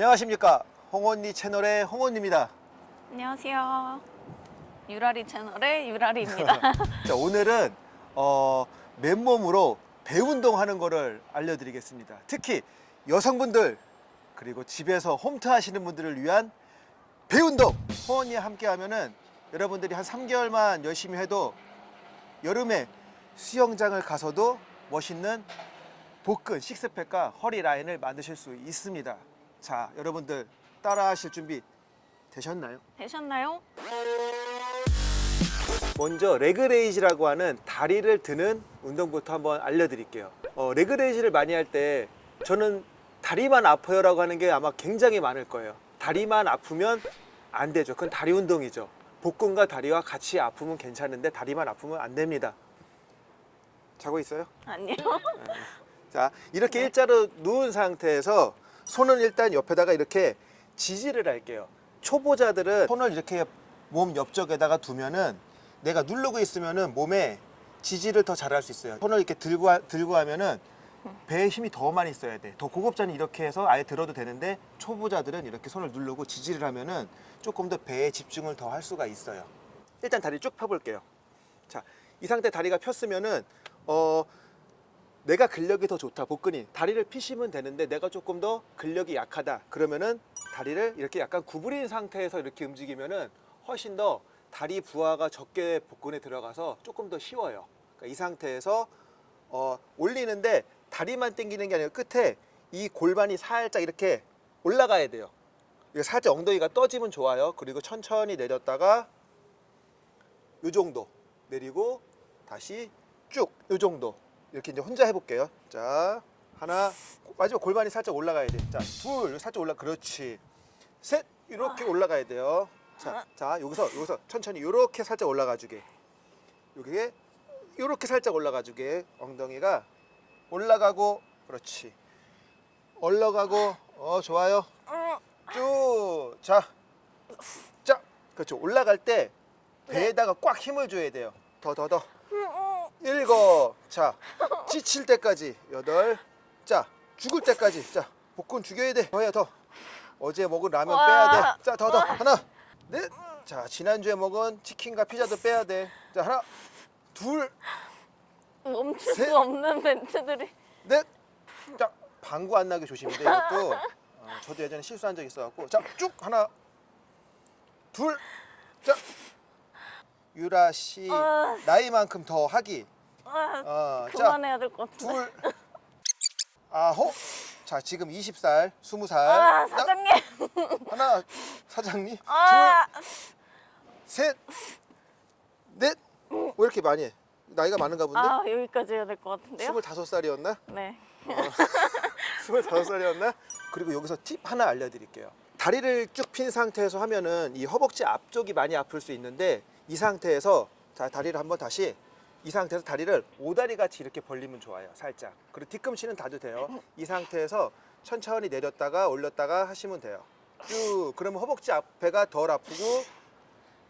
안녕하십니까? 홍언니 채널의 홍언입니다. 안녕하세요. 유라리 채널의 유라리입니다. 자 오늘은 어, 맨몸으로 배 운동하는 거를 알려드리겠습니다. 특히 여성분들 그리고 집에서 홈트 하시는 분들을 위한 배 운동! 홍언니와 함께 하면은 여러분들이 한 3개월만 열심히 해도 여름에 수영장을 가서도 멋있는 복근 식스팩과 허리 라인을 만드실 수 있습니다 자 여러분들 따라 하실 준비 되셨나요? 되셨나요? 먼저 leg raise라고 하는 다리를 드는 운동부터 한번 알려드릴게요 어, leg raise를 많이 할 때 저는 다리만 아파요 라고 하는 게 아마 굉장히 많을 거예요 다리만 아프면 안 되죠 그건 다리 운동이죠 복근과 다리와 같이 아프면 괜찮은데 다리만 아프면 안 됩니다 자고 있어요? 아니요. 자 이렇게 일자로 누운 상태에서 손은 일단 옆에다가 이렇게 지지를 할게요. 초보자들은 손을 이렇게 몸 옆쪽에다가 두면은 내가 누르고 있으면은 몸에 지지를 더 잘할 수 있어요. 손을 이렇게 들고, 하- 들고 하면은 배에 힘이 더 많이 써야 돼더 고급자는 이렇게 해서 아예 들어도 되는데 초보자들은 이렇게 손을 누르고 지지를 하면은 조금 더 배에 집중을 더 할 수가 있어요. 일단 다리 쭉 펴볼게요. 자이 상태 다리가 폈으면은 어 내가 근력이 더 좋다 복근이. 다리를 피시면 되는데 내가 조금 더 근력이 약하다. 그러면은 다리를 이렇게 약간 구부린 상태에서 이렇게 움직이면은 훨씬 더 다리 부하가 적게 복근에 들어가서 조금 더 쉬워요. 그러니까 이 상태에서 어, 올리는데 다리만 당기는 게 아니라 끝에 이 골반이 살짝 이렇게 올라가야 돼요. 이거 살짝 엉덩이가 떠지면 좋아요. 그리고 천천히 내렸다가 요 정도 내리고 다시 쭉요 정도 이렇게 이제 혼자 해볼게요. 자 하나 마지막 골반이 살짝 올라가야 돼 자 둘 살짝 올라 그렇지. 셋 이렇게 올라가야 돼요. 자, 자 여기서 여기서 천천히 이렇게 살짝 올라가 주게. 여기에 이렇게 살짝 올라가 주게. 엉덩이가 올라가고 그렇지. 올라가고 어 좋아요. 쭉 자 자 그렇죠. 올라갈 때 배에다가 꽉 힘을 줘야 돼요. 더 더 더 일곱. 자 지칠 때까지 여덟. 자 죽을 때까지. 자 복근 죽여야 돼. 더해 더. 어제 먹은 라면 와. 빼야 돼 자 더 더. 하나 넷 자 지난주에 먹은 치킨과 피자도 빼야 돼자 하나 둘 멈출 셋. 수 없는 멘트들이. 넷. 자, 방구 안 나게 조심해. 이것도 어, 저도 예전에 실수한 적 있어갖고. 자, 쭉 하나, 둘, 자, 유라 씨 아. 나이만큼 더 하기. 아, 어, 자, 그만해야 될 것 같은데. 둘, 아홉. 자, 지금 20살, 20살. 아, 사장님. 하나, 사장님. 아, 둘, 셋, 넷. 왜 이렇게 많이 해? 나이가 많은가 본데? 아 여기까지 해야 될 것 같은데요? 25살이었나? 네. 25살이었나? 그리고 여기서 팁 하나 알려드릴게요. 다리를 쭉 핀 상태에서 하면은 이 허벅지 앞쪽이 많이 아플 수 있는데 이 상태에서 자 다리를 한번 다시 이 상태에서 다리를 오다리 같이 이렇게 벌리면 좋아요. 살짝. 그리고 뒤꿈치는 닿도 돼요. 이 상태에서 천천히 내렸다가 올렸다가 하시면 돼요. 쭉. 그러면 허벅지 앞에가 덜 아프고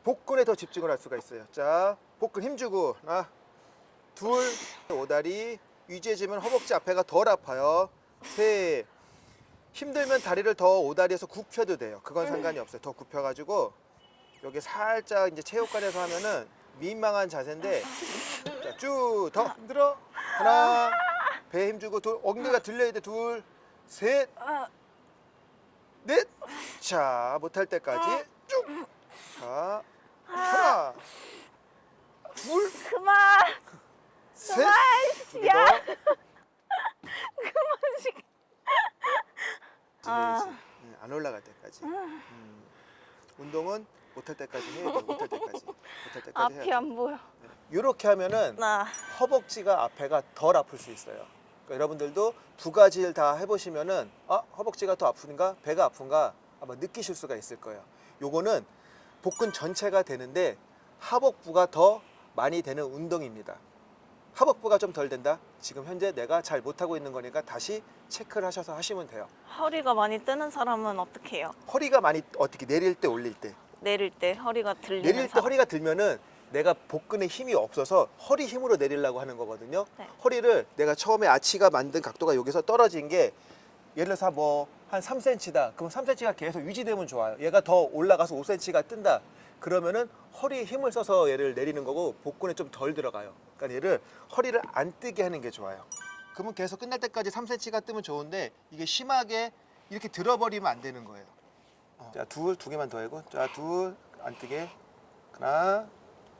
복근에 더 집중을 할 수가 있어요. 자, 복근 힘주고 하나, 둘, 오다리 유지해주면 허벅지 앞에가 덜 아파요. 셋, 힘들면 다리를 더 오다리에서 굽혀도 돼요. 그건 상관이 없어요. 더 굽혀가지고 여기 살짝 이제 체육관에서 하면은 민망한 자세인데 자, 쭉 더 흔들어 하나 배 힘주고 둘 엉덩이가 들려야 돼 둘셋 아, 넷. 자, 못할 때까지 쭉. 자, 하나, 둘, 그만. 셋. 그만. 야. 더. 그만식. 아. 네, 안 올라갈 때까지. 음, 운동은 못할 때까지 해야 돼. 못할 때까지. 못할 때까지 앞이 해야 돼. 안 보여. 이렇게 하면은 나. 허벅지가 앞에가 덜 아플 수 있어요. 그러니까 여러분들도 두 가지를 다 해보시면은 아 허벅지가 더 아픈가 배가 아픈가 아마 느끼실 수가 있을 거예요. 요거는 복근 전체가 되는데 하복부가 더 많이 되는 운동입니다. 하복부가 좀 덜 된다. 지금 현재 내가 잘 못하고 있는 거니까 다시 체크를 하셔서 하시면 돼요. 허리가 많이 뜨는 사람은 어떻게 해요? 허리가 많이 어떻게 내릴 때 올릴 때 내릴 때 허리가 들리는 내릴 때. 허리가 들면은 내가 복근에 힘이 없어서 허리 힘으로 내리려고 하는 거거든요. 네. 허리를 내가 처음에 아치가 만든 각도가 여기서 떨어진 게 예를 들어서 뭐 한 3cm다. 그럼 3cm가 계속 유지되면 좋아요. 얘가 더 올라가서 5cm가 뜬다. 그러면은 허리에 힘을 써서 얘를 내리는 거고 복근에 좀 덜 들어가요. 그러니까 얘를 허리를 안 뜨게 하는 게 좋아요. 그러면 계속 끝날 때까지 3cm가 뜨면 좋은데 이게 심하게 이렇게 들어버리면 안 되는 거예요. 어. 자, 둘, 두 개만 더 하고. 자, 둘, 안 뜨게. 하나,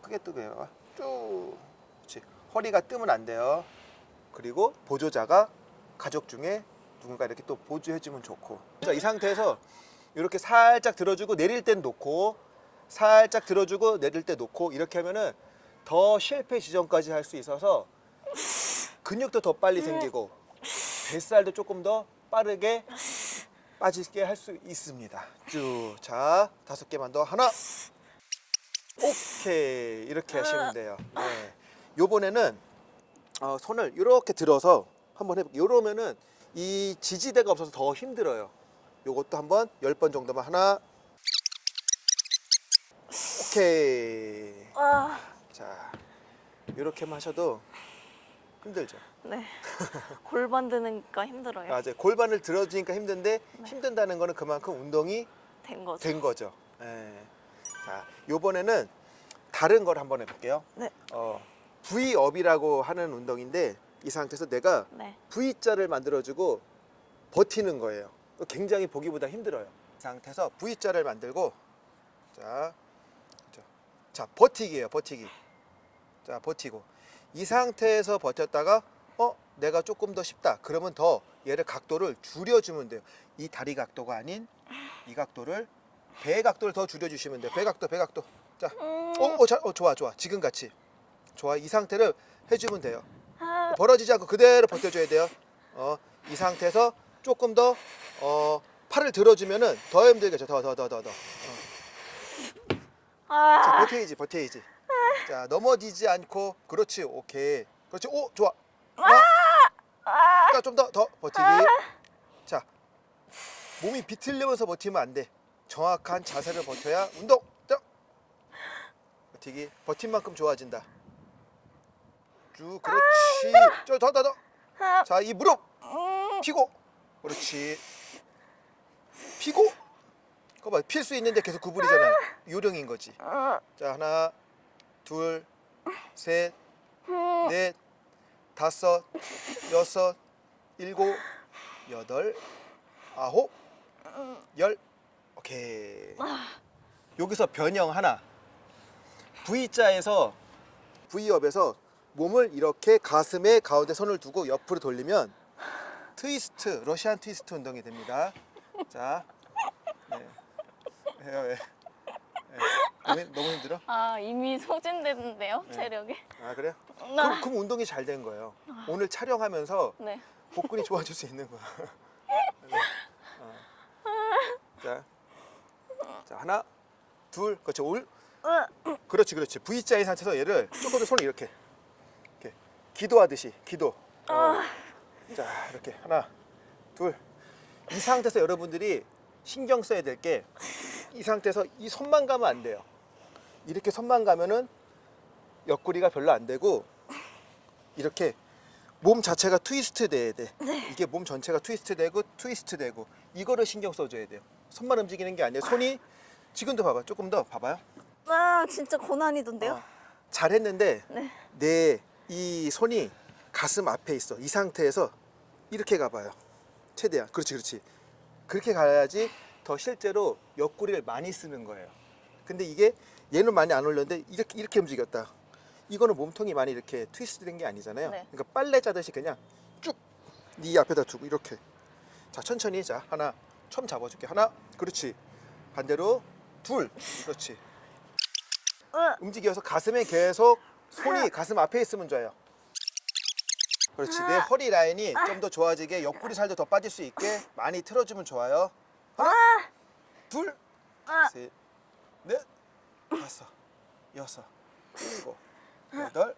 크게 뜨게. 요 쭉. 그렇지. 허리가 뜨면 안 돼요. 그리고 보조자가 가족 중에 누군가 이렇게 또 보조해주면 좋고. 자, 이 상태에서 이렇게 살짝 들어주고 내릴 땐 놓고 살짝 들어주고 내릴 때 놓고 이렇게 하면은 더 실패 지점까지 할 수 있어서 근육도 더 빨리 생기고 뱃살도 조금 더 빠르게 빠지게 할 수 있습니다. 쭉. 자, 다섯 개만 더. 하나. 오케이. 이렇게 하시면 돼요. 네. 요번에는 어, 손을 이렇게 들어서 한번 해볼게요. 이러면은 이 지지대가 없어서 더 힘들어요. 요것도 한번 열 번 정도만 하나. 오케이. 아, 자, 이렇게만 하셔도 힘들죠. 네. 골반 드니까 힘들어요. 맞아요. 골반을 들어주니까 힘든데 힘든다는 거는 그만큼 운동이 된 거죠. 된 거죠. 예. 자, 요번에는 다른 걸 한번 해볼게요. 네. 어, V업이라고 하는 운동인데 이 상태에서 내가 네. V자를 만들어주고 버티는 거예요. 굉장히 보기보다 힘들어요. 이 상태에서 V자를 만들고 자, 자, 자 버티기예요. 버티기. 자 버티고 이 상태에서 버텼다가 어 내가 조금 더 쉽다. 그러면 더 얘를 각도를 줄여주면 돼요. 이 다리 각도가 아닌 이 각도를 배 각도를 더 줄여주시면 돼요. 배 각도, 배 각도. 자, 음, 어, 어, 자, 어, 좋아, 좋아. 지금 같이 좋아. 이 상태를 해주면 돼요. 아, 벌어지지 않고 그대로 버텨줘야 돼요. 어, 이 상태에서 조금 더 어, 팔을 들어주면은 더 힘들겠죠. 더, 더, 더, 더, 더. 어. 자, 아, 버텨야지, 버텨야지. 자, 넘어지지 않고, 그렇지, 오케이. 그렇지, 오, 좋아. 하나. 자, 좀 더, 더 버티기. 자, 몸이 비틀리면서 버티면 안 돼. 정확한 자세를 버텨야 운동. 자, 버티기. 버틴 만큼 좋아진다. 쭉, 그렇지. 저, 더, 더, 더. 아, 자, 이 무릎 음, 피고. 그렇지. 피고. 그거 봐, 필 수 있는데 계속 구부리잖아요. 요령인 거지. 음, 자 하나 둘셋 음. 넷 다섯 여섯 일곱 여덟 아홉 열 오케이 여기서 변형 하나 V자에서 V업에서 몸을 이렇게 가슴에 가운데 손을 두고 옆으로 돌리면 트위스트 러시안 트위스트 운동이 됩니다 자 네. 왜요 왜 네. 너무, 너무 힘들어? 아, 이미 소진됐는데요, 네. 체력이. 아 그래요? 네. 그럼, 그럼 운동이 잘 된 거예요. 오늘 촬영하면서 네. 복근이 좋아질 수 있는 거야. 네. 어. 자, 자 하나, 둘, 그렇지 올, 으, 그렇지 그렇지. V자인 상태에서 얘를 조금 더 손을 이렇게, 이렇게 기도하듯이 기도. 어. 아, 자 이렇게 하나, 둘. 이 상태에서 여러분들이 신경 써야 될 게 이 상태에서 이 손만 가면 안 돼요. 이렇게 손만 가면은 옆구리가 별로 안 되고 이렇게 몸 자체가 트위스트 돼야 돼. 이게 몸 전체가 트위스트 되고 트위스트 되고 이거를 신경 써줘야 돼요. 손만 움직이는 게 아니에요. 손이 지금도 봐봐. 조금 더 봐봐요. 아, 진짜 고난이던데요? 어, 잘했는데 네. 내이 손이 가슴 앞에 있어. 이 상태에서 이렇게 가봐요. 최대한. 그렇지, 그렇지. 그렇게 가야지 더 실제로 옆구리를 많이 쓰는 거예요. 근데 이게 얘는 많이 안 올렸는데 이렇게 이렇게 움직였다. 이거는 몸통이 많이 이렇게 트위스트 된 게 아니잖아요. 네. 그러니까 빨래 짜듯이 그냥 쭉 네 앞에다 두고 이렇게. 자, 천천히 자. 하나. 처음 잡아줄게. 하나. 그렇지. 반대로 둘. 그렇지. 으, 움직여서 가슴에 계속 손이 가슴 앞에 있으면 좋아요. 그렇지. 내 허리 라인이 좀 더 좋아지게 옆구리 살도 더 빠질 수 있게 많이 틀어주면 좋아요. 하나, 둘, 아. 셋, 넷, 다섯, 여섯, 일곱, 여덟,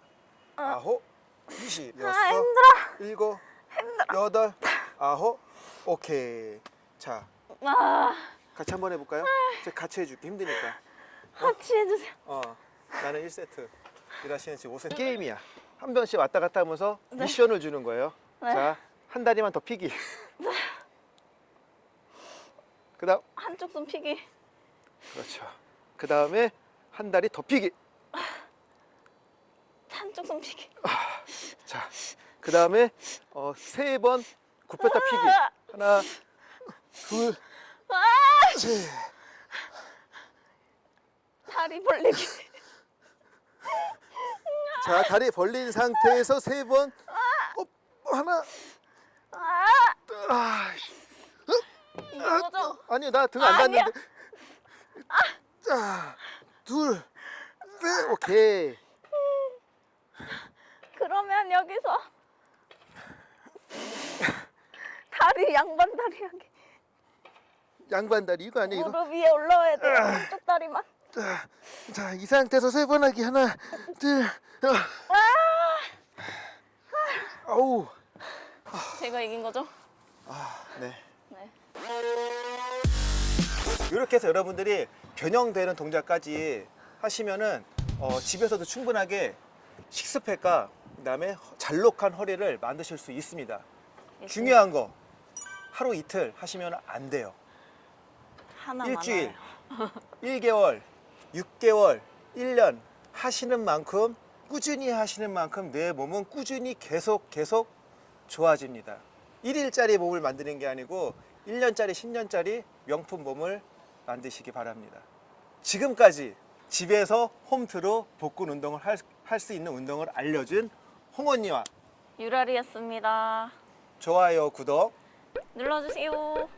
아홉, 이십, 아, 여섯, 힘들어. 일곱, 여덟, 아홉, 오케이. 자, 아, 같이 한번 해볼까요? 제가 같이 해줄게. 힘드니까. 같이 해주세요. 어, 나는 1세트. 일하시는 지금 5세트. 게임이야. 한 번씩 왔다 갔다 하면서 미션을 주는 거예요. 네. 자, 한 다리만 더 피기. 그다음 한쪽 손 피기. 그렇죠. 그 다음에 한 다리 더 피기. 한쪽 손 피기. 자, 그 다음에 어, 세 번 굽혔다 피기. 하나, 둘, 셋. 다리 벌리기. 자, 다리 벌린 상태에서 세 번. 어, 하나. 아, 아, 이거죠? 아니 나등 안. 닿는데. 자, 둘, 셋, 오케이. 그러면 여기서 다리 양반 다리 하기. 양반 다리 이거 아니야? 무릎 위에 올라와야 돼요. 한쪽 다리만. 자, 자, 이 상태에서 세 번 하기 하나, 둘, 아, 아우, 제가 이긴 거죠? 아, 네. 네. 이렇게 해서 여러분들이 변형되는 동작까지 하시면은 어, 집에서도 충분하게 식스팩과 그다음에 잘록한 허리를 만드실 수 있습니다. 중요한 거 하루 이틀 하시면 안 돼요. 일주일. 1개월, 6개월, 1년 하시는 만큼 꾸준히 하시는 만큼 내 몸은 꾸준히 계속 계속 좋아집니다. 1일짜리 몸을 만드는 게 아니고 1년짜리, 10년짜리 명품 몸을 만드시기 바랍니다. 지금까지 집에서 홈트로 복근 운동을 할수 있는 운동을 알려준 홍언니와 유라리였습니다. 좋아요, 구독 눌러주세요.